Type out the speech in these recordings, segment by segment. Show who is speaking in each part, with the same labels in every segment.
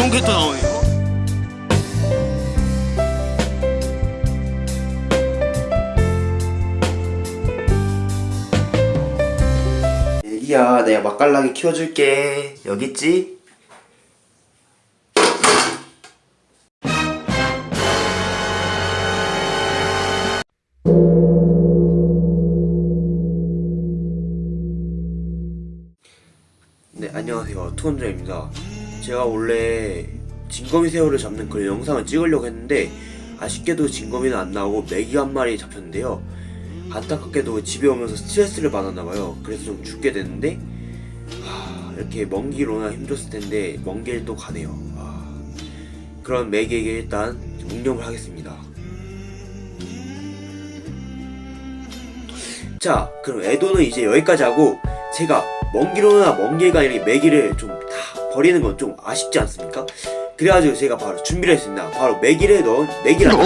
Speaker 1: 이런 게또 나오네요 애기야 내가 맛깔나게 키워줄게. 여기 있지? 네 안녕하세요. 투건자입니다 제가 원래 진거미 새우를 잡는 그 영상을 찍으려고 했는데 아쉽게도 진거미는 안 나오고 메기 한 마리 잡혔는데요. 안타깝게도 집에 오면서 스트레스를 받았나봐요. 그래서 좀 죽게 됐는데 하, 이렇게 먼 길 오나 힘들었을 텐데 먼 길 또 가네요. 아, 그런 메기에게 일단 묵념을 하겠습니다. 자 그럼 애도는 이제 여기까지 하고 제가 먼 길 오나 먼 길 가는 이 메기를 좀다 버리는 건 좀 아쉽지 않습니까? 그래가지고 제가 바로 준비를 했습니다. 바로 메기를 넣은 메기라고.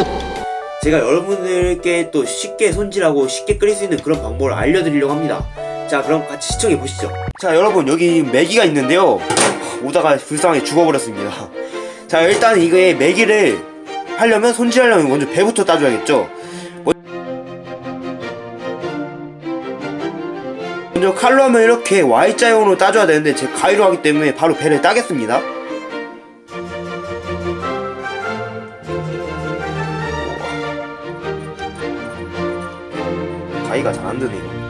Speaker 1: 제가 여러분들께 또 쉽게 손질하고 쉽게 끓일 수 있는 그런 방법을 알려드리려고 합니다. 자 그럼 같이 시청해 보시죠. 자 여러분 여기 메기가 있는데요. 오다가 불쌍하게 죽어버렸습니다. 자 일단 이거에 메기를 하려면 손질하려면 먼저 배부터 따줘야겠죠 먼저 칼로 하면 이렇게 Y자형으로 따줘야 되는데 제가 가위로 하기 때문에 바로 배를 따겠습니다. 가위가 잘 안드네요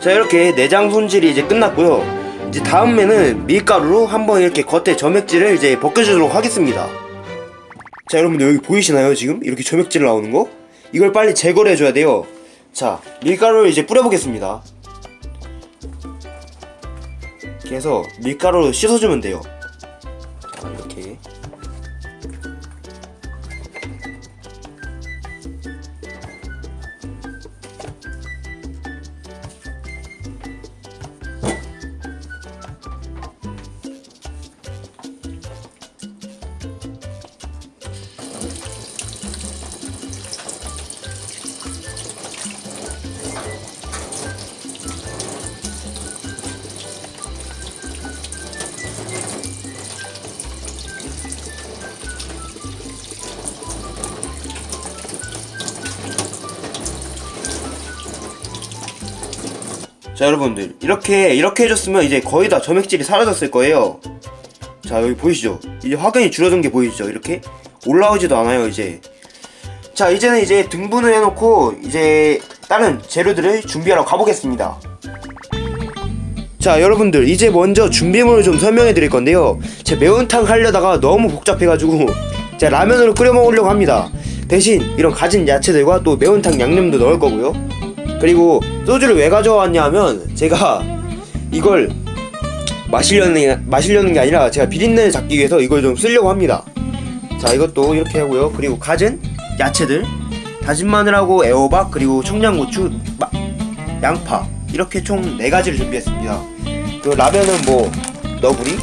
Speaker 1: 자 이렇게 내장 손질이 이제 끝났고요. 이제 다음에는 밀가루로 한번 이렇게 겉에 점액질을 이제 벗겨주도록 하겠습니다. 자 여러분들 여기 보이시나요 지금? 이렇게 점액질 나오는 거? 이걸 빨리 제거를 해줘야 돼요. 자 밀가루를 이제 뿌려보겠습니다. 이렇게 해서 밀가루로 씻어주면 돼요. 자 이렇게 자 여러분들 이렇게 이렇게 해줬으면 이제 거의 다 점액질이 사라졌을 거예요. 자 여기 보이시죠? 이제 확연히 줄어든 게 보이시죠? 이렇게 올라오지도 않아요 이제. 자 이제는 이제 등분을 해놓고 이제 다른 재료들을 준비하러 가보겠습니다. 자 여러분들 이제 먼저 준비물을 좀 설명해 드릴 건데요. 제 매운탕 하려다가 너무 복잡해가지고 제가 라면으로 끓여 먹으려고 합니다. 대신 이런 가진 야채들과 또 매운탕 양념도 넣을 거고요 그리고 소주를 왜 가져왔냐 하면 제가 이걸 마시려는 게, 마시려는 게 아니라 제가 비린내를 잡기 위해서 이걸 좀 쓰려고 합니다. 자 이것도 이렇게 하고요. 그리고 가진 야채들 다진 마늘하고 애호박 그리고 청양고추 마, 양파 이렇게 총 4가지를 준비했습니다. 그 라면은 뭐 너구리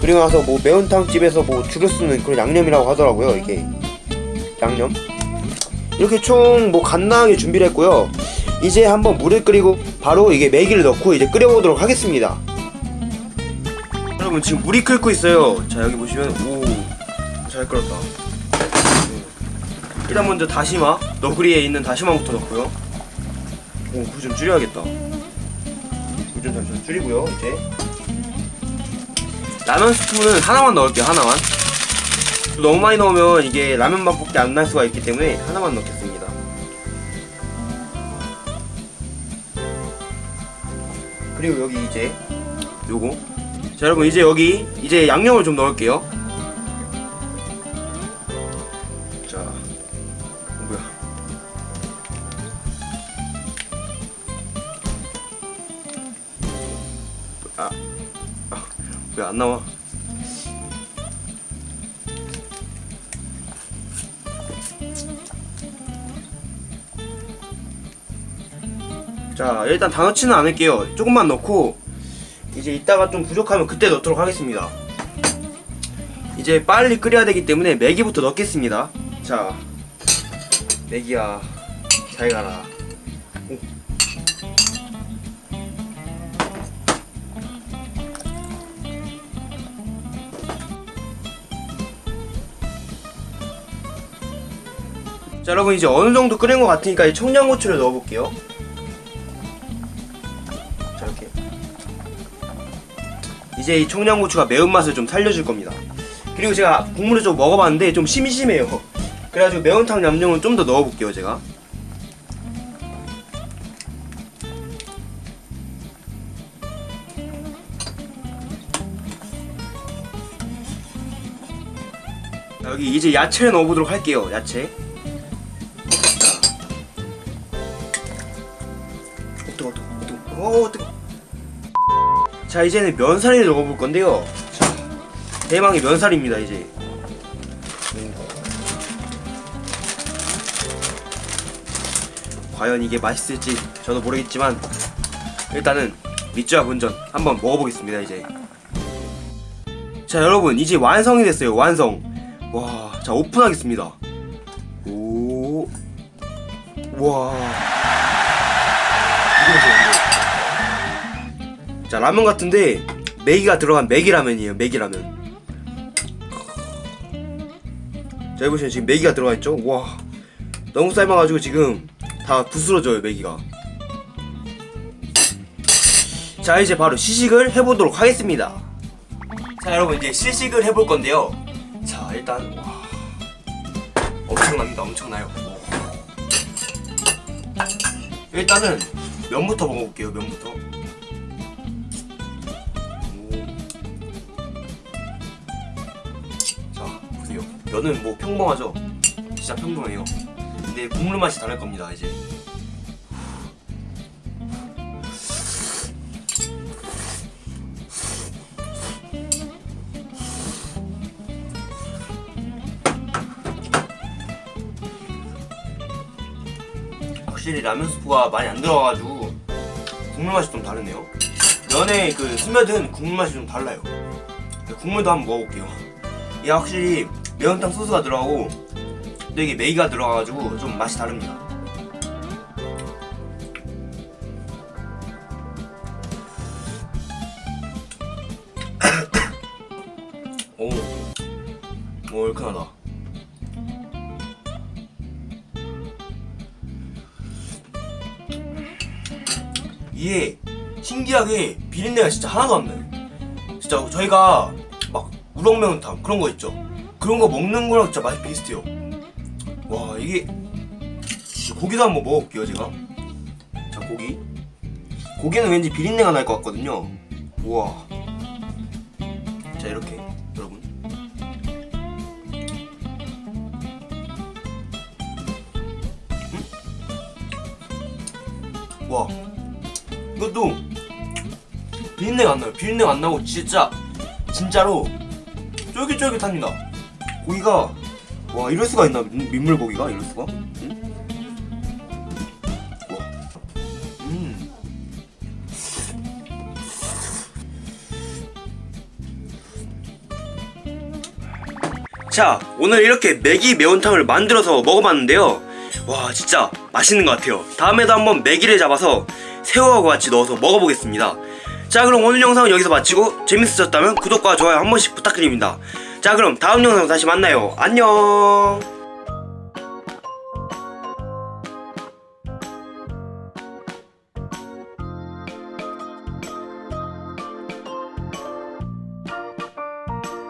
Speaker 1: 그리고 나서 뭐 매운탕 집에서 뭐 주로 쓰는 그런 양념이라고 하더라고요. 이게 양념 이렇게 총 뭐 간단하게 준비를 했고요. 이제 한번 물을 끓이고 바로 이게 매기를 넣고 이제 끓여보도록 하겠습니다. 여러분 지금 물이 끓고 있어요. 자 여기 보시면 오 잘 끓었다. 네. 일단 먼저 다시마 너구리에 있는 다시마부터 넣고요. 오불 좀 줄여야겠다. 불좀 잠시만 줄이고요 이제. 라면 스프는 하나만 넣을게요 하나만 너무 많이 넣으면 이게 라면 맛밖에 안 날 수가 있기 때문에 하나만 넣겠습니다. 그리고 여기 이제 요거. 자 여러분 이제 여기 이제 양념을 좀 넣을게요. 자 뭐야. 아, 아왜안 나와? 자 일단 다 넣지는 않을게요. 조금만 넣고 이제 이따가 좀 부족하면 그때 넣도록 하겠습니다. 이제 빨리 끓여야 되기 때문에 매기부터 넣겠습니다. 자 매기야 잘 가라. 오. 자 여러분 이제 어느 정도 끓인 것 같으니까 이 청양고추를 넣어볼게요 이제 이 청양고추가 매운맛을 좀 살려줄 겁니다. 그리고 제가 국물을 좀 먹어봤는데 좀 심심해요. 그래가지고 매운탕 양념은 좀더 넣어볼게요 제가. 자, 여기 이제 야채를 넣어보도록 할게요 야채 자 이제는 면사리를 넣어볼 건데요. 자 대망의 면사리입니다 이제. 음. 과연 이게 맛있을지 저도 모르겠지만 일단은 밑주와 본전 한번 먹어보겠습니다 이제. 자 여러분 이제 완성이 됐어요 완성. 와 자 오픈하겠습니다. 오와 자 라면 같은데 매기가 들어간 매기라면이에요 매기라면. 자 여보시면 지금 매기가 들어가 있죠? 와 너무 삶아가지고 지금 다 부스러져요 매기가. 자 이제 바로 시식을 해보도록 하겠습니다. 자 여러분 이제 시식을 해볼 건데요. 자 일단 와 엄청납니다 엄청나요. 일단은 면부터 먹어볼게요 면부터 면은 뭐 평범하죠? 진짜 평범해요. 근데 국물 맛이 다를 겁니다 이제. 확실히 라면 스프가 많이 안 들어가가지고 국물 맛이 좀 다르네요. 면의 그 스며든 국물 맛이 좀 달라요. 국물도 한번 먹어볼게요. 이게 확실히 매운탕 소스가 들어가고 또 이게 메이가 들어가가지고 좀 맛이 다릅니다. 오, 오 얼큰하다. 이게 신기하게 비린내가 진짜 하나도 안 나요. 진짜 저희가 막 우럭매운탕 그런 거 있죠 그런 거 먹는 거랑 진짜 맛이 비슷해요. 와 이게 진짜 고기도 한번 먹어볼게요 제가. 자 고기. 고기는 왠지 비린내가 날 것 같거든요. 우와. 자 이렇게 여러분. 음? 와. 이것도 비린내가 안 나요. 비린내가 안 나고 진짜 진짜로 쫄깃쫄깃합니다. 고기가 와 이럴 수가 있나 민- 민물 고기가 이럴 수가? 응? 와, 음. 자 오늘 이렇게 매기 매운탕을 만들어서 먹어봤는데요. 와 진짜 맛있는 것 같아요. 다음에도 한번 매기를 잡아서 새우하고 같이 넣어서 먹어보겠습니다. 자 그럼 오늘 영상은 여기서 마치고 재밌으셨다면 구독과 좋아요 한 번씩 부탁드립니다. 자 그럼 다음 영상에서 다시 만나요. 안녕